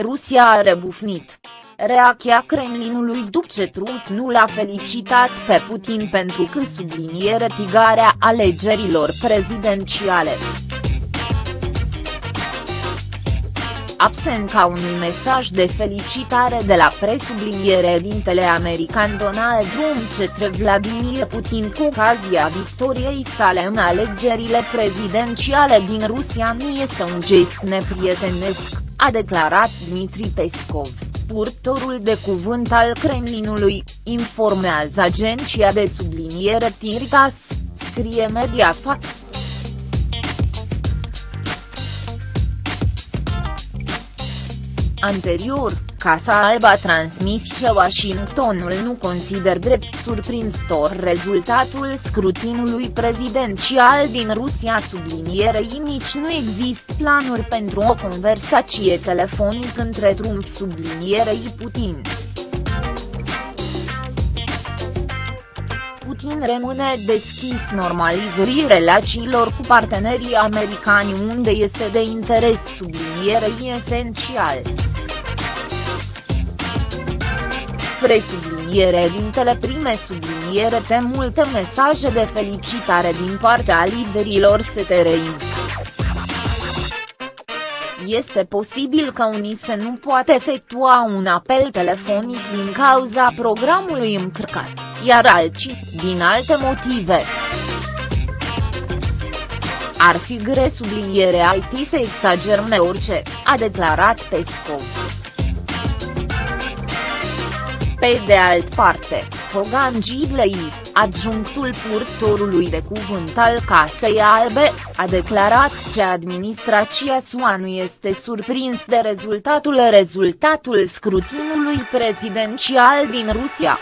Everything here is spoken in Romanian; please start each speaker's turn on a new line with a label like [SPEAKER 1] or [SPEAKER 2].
[SPEAKER 1] Rusia a rebufnit. Reacția Kremlinului după ce Trump nu l-a felicitat pe Putin pentru că sublinie retigarea alegerilor prezidențiale. absent ca unui mesaj de felicitare de la presubliniere dintele american Donald Trump cetre Vladimir Putin cu ocazia victoriei sale în alegerile prezidențiale din Rusia nu este un gest neprietenesc, a declarat Dmitri Peskov, purtorul de cuvânt al Kremlinului, informează agenția de subliniere Tiritas, scrie Mediafax. Anterior, Casa Albă a transmis că Washingtonul nu consider drept surprinzător rezultatul scrutinului prezidențial din Rusia sublinierei nici nu există planuri pentru o conversație telefonică între Trump sublinierei Putin. Putin rămâne deschis normalizării relațiilor cu partenerii americani unde este de interes sublinierei esențial. Presubliniere dintele prime subliniere pe multe mesaje de felicitare din partea liderilor STRI. Este posibil ca unii să nu poată efectua un apel telefonic din cauza programului încărcat, iar alții, din alte motive. Ar fi gre subliniere IT să exagerăm orice, a declarat Pescov. Pe de alt parte, Hogan Gidley, adjunctul purtorului de cuvânt al Casei Albe, a declarat că administrația SUA nu este surprins de rezultatul rezultatul scrutinului prezidențial din Rusia.